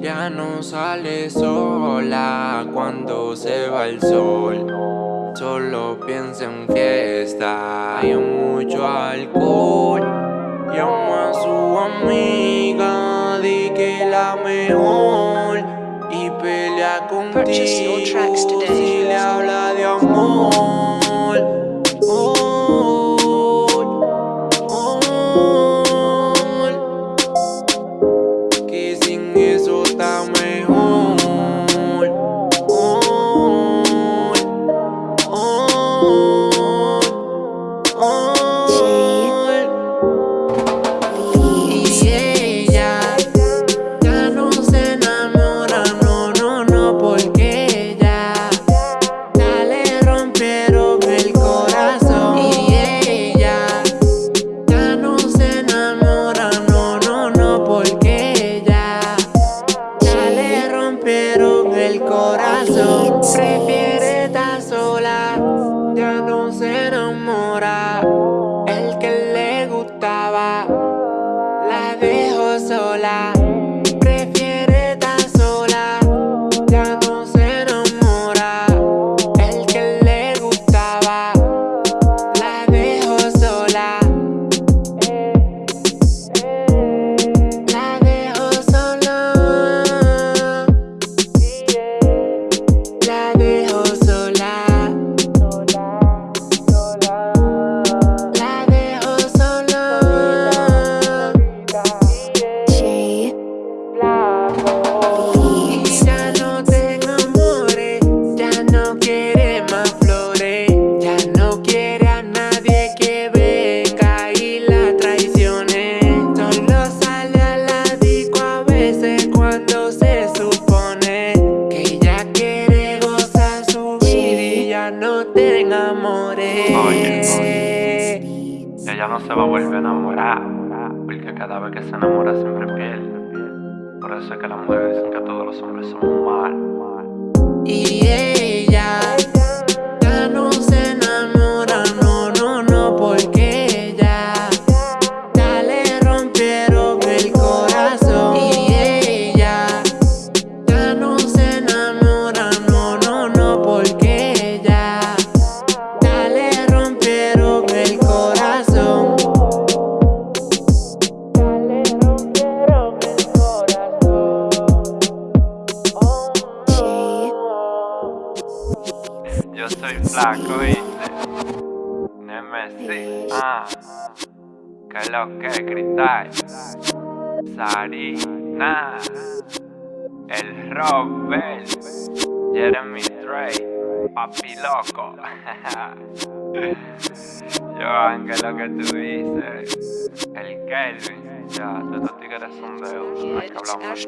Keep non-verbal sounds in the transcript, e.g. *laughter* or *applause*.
Ya no sale sola cuando se va el sol. Solo piensa en fiesta y en mucho alcohol. Llama a su amiga, di que la mejor. Y pelea contigo si le habla de amor. y eso está mejor. Oh, oh. Prefiere estar sola, ya no se enamora. Oye, ella no se va a volver a enamorar, porque cada vez que se enamora siempre pierde. Por eso es que las mujeres dicen que todos los hombres son mal. Y ella Yo soy flaco, ¿viste? Nemesis, ah. Que lo que cristal. Sarina. El Robert. Jeremy Trey. Papi loco. *laughs* Yo, Ángel, lo que tú dices. El Kelvin. Ya, estos tigres son de uno. Hay que hablamos